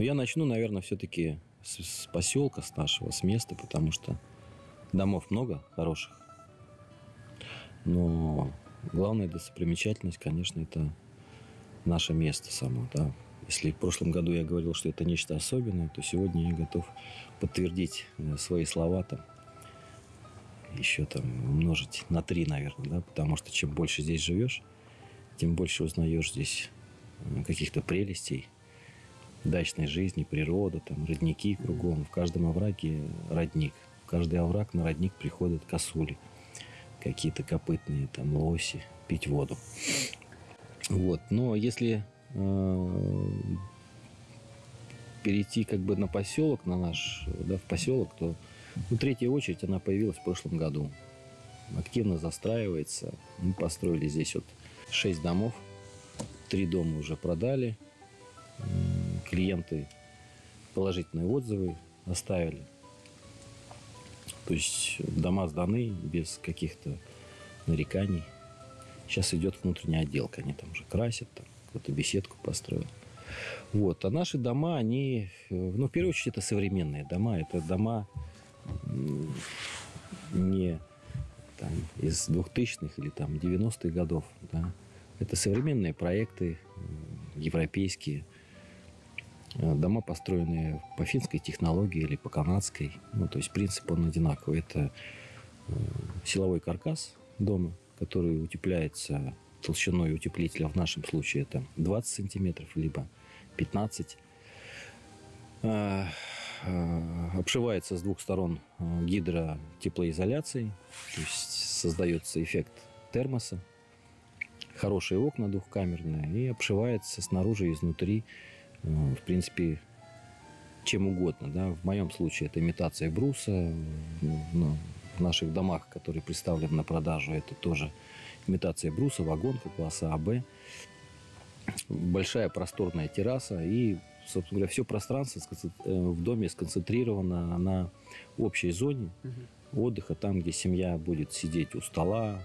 Но я начну, наверное, все-таки с, с поселка, с нашего, с места, потому что домов много хороших. Но главная достопримечательность, конечно, это наше место само. Да. Если в прошлом году я говорил, что это нечто особенное, то сегодня я готов подтвердить э, свои слова там, еще там умножить на три, наверное, да, потому что чем больше здесь живешь, тем больше узнаешь здесь э, каких-то прелестей дачной жизни, природы, там, родники кругом. В каждом овраге родник. В каждый овраг на родник приходят косули, какие-то копытные, там, лоси, пить воду. Вот. Но если э, перейти как бы на поселок, на наш, да, в поселок, то ну, третья очередь она появилась в прошлом году. Активно застраивается. Мы построили здесь вот шесть домов. Три дома уже продали. Клиенты положительные отзывы оставили. То есть дома сданы без каких-то нареканий. Сейчас идет внутренняя отделка. Они там уже красят, там какую-то беседку построил. Вот. А наши дома, они, ну, в первую очередь, это современные дома. Это дома не там, из 2000-х или там 90-х годов. Да. Это современные проекты, европейские. Э, дома, построенные по финской технологии или по канадской. Ну, то есть принцип он одинаковый. Это э, силовой каркас дома, который утепляется толщиной утеплителя, в нашем случае это 20 сантиметров, либо 15 э, обшивается с двух сторон гидротеплоизоляцией, то есть создается эффект термоса, хорошие окна двухкамерные и обшивается снаружи и изнутри в принципе, чем угодно. Да? В моем случае это имитация бруса. Ну, в наших домах, которые представлены на продажу, это тоже имитация бруса, вагонка класса АБ. Большая просторная терраса и, собственно говоря, все пространство э, в доме сконцентрировано на общей зоне отдыха, там, где семья будет сидеть у стола,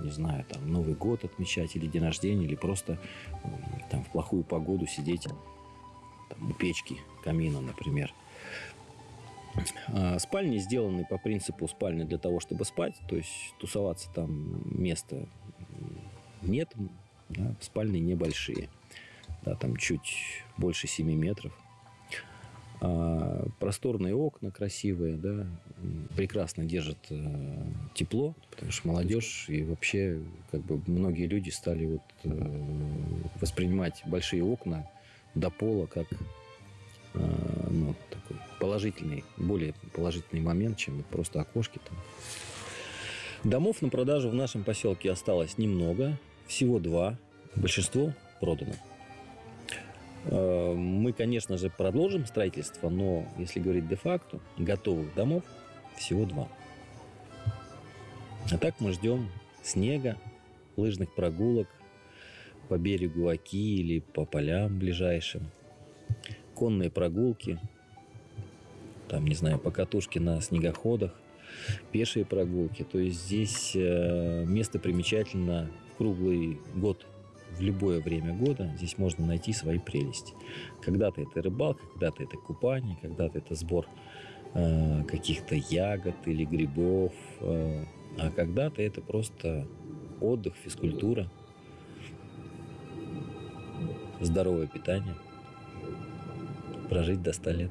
не знаю, там Новый год отмечать или день рождения, или просто там в плохую погоду сидеть там, у печки, камина, например. А спальни сделаны по принципу спальни для того, чтобы спать, то есть тусоваться там места нет, да, спальни небольшие, да, там чуть больше 7 метров. А просторные окна красивые, да, прекрасно держат э, тепло, потому что молодежь и вообще как бы многие люди стали вот э, воспринимать большие окна до пола как э, ну, такой положительный, более положительный момент, чем просто окошки там. Домов на продажу в нашем поселке осталось немного, всего два, большинство продано. Э, мы, конечно же, продолжим строительство, но, если говорить де-факто, готовых домов всего два. А так мы ждем снега, лыжных прогулок, по берегу Оки или по полям ближайшим. Конные прогулки, там, не знаю, по катушке на снегоходах, пешие прогулки. То есть здесь э, место примечательно круглый год, в любое время года здесь можно найти свои прелести. Когда-то это рыбалка, когда-то это купание, когда-то это сбор э, каких-то ягод или грибов, э, а когда-то это просто отдых, физкультура – здоровое питание, прожить до 100 лет.